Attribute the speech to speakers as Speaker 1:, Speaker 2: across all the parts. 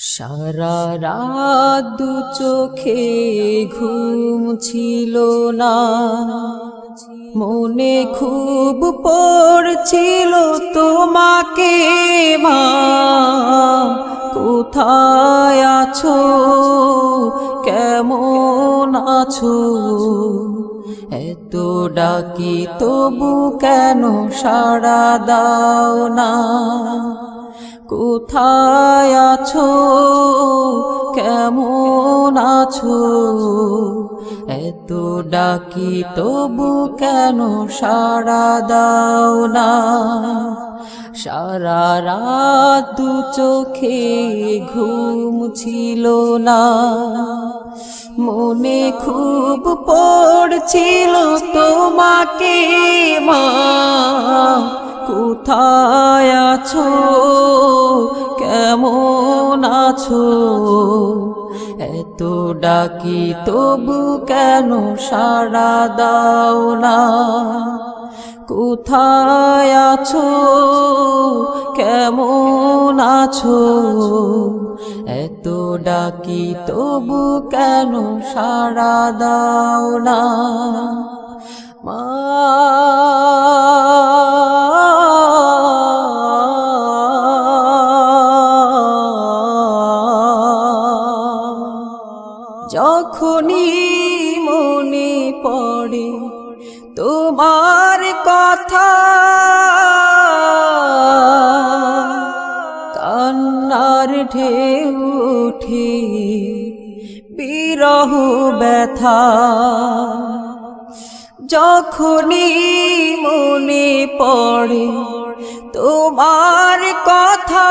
Speaker 1: সারা রাত দু চোখে ঘুম ছিল না। মনে খুব পড়ছিল তোমাকে মা। কোথায় আছো? কেমন আছো? এত ডাকি তবু কেন সাড়া দাও না? কোথায় আছো? কেমন আছো? এত ডাকি তবু কেন সারা দাও না? সারা রাত দু চোখে ঘুম ছিল না। মনে খুব পড়ছিল তোমাকে মা। কোথায় আছো? কেমন আছো? এত ডাকি তবু কেন সাড়া দাও না? কোথায় আছো? কেমন আছো? এত ডাকি তবু কেন সাড়া দাও না? যখনই মনে পড়ে তোমার কথা। কান্নার ঢেউ উঠে বিরহ ব্যথা। যখনই মনে পড়ে তোমার কথা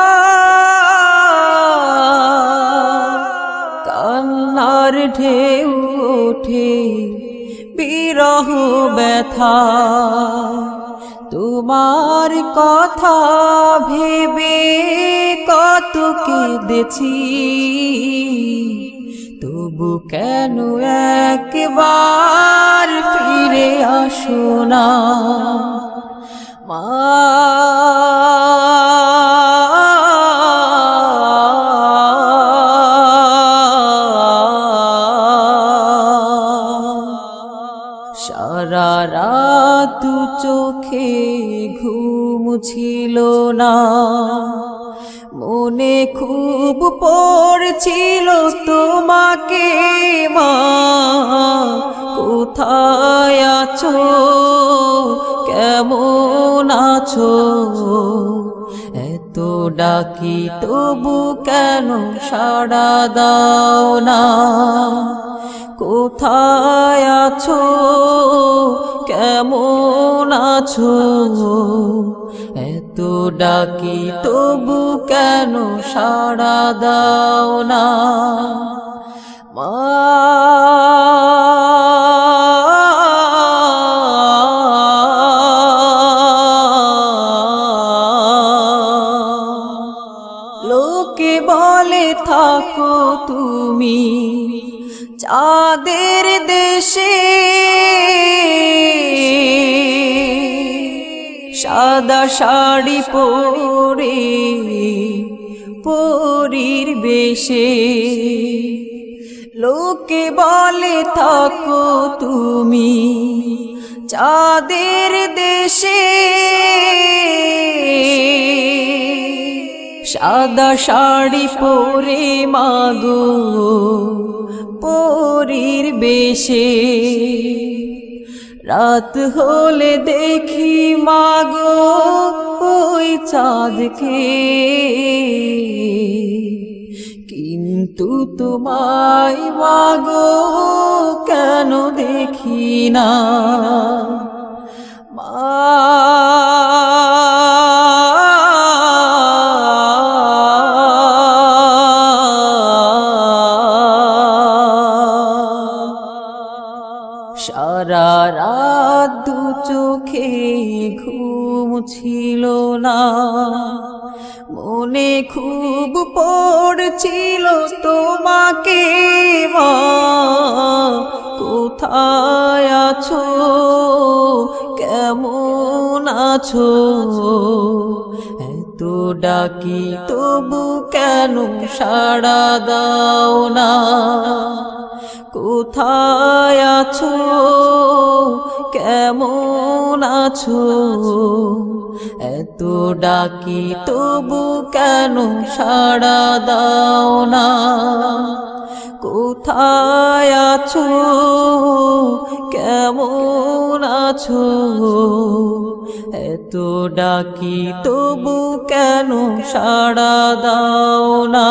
Speaker 1: ঢেউ ওঠে বিরহ ব্যথা। তোমার কথা ভেবে কত কেঁদেছি। তবু কেন একবার ফিরে আসো না? মা চোখে ঘুম ছিল না। মনে খুব পড়ছিল তোমাকে মা। কোথায় আছো? কেমন আছো? এত ডাকি তবু কেন সাড়া দাও না? কোথায় আছো? কেমন আছো? এত ডাকি তবু কেন সাড়া দাও না? মা লোকে বলে, থাকো তুমি চাঁদের দেশে। সাদা শাড়ি পরে পরীর বেশে। লোকে বলে, থাকো তুমি চাঁদের দেশে। সাদা শাড়ি পরে মাগো পরীর বেশে। রাত হলে দেখি মাগো ওই চাঁদকে। কিন্তু তোমায় মাগো কেন দেখি না? সারা ছিল না। মনে খুব পড়ছিল তোমাকে কোথায় আছো? কেমন আছো? কত ডাকি, তবু কেন সাড়া দাও না? কোথায় আছো? কেমন আছো? এত ডাকি, তবু কেন সাড়া দাও না? কোথায় আছো? কেমন আছো? এত ডাকি তবু কেন সাড়া দাও না?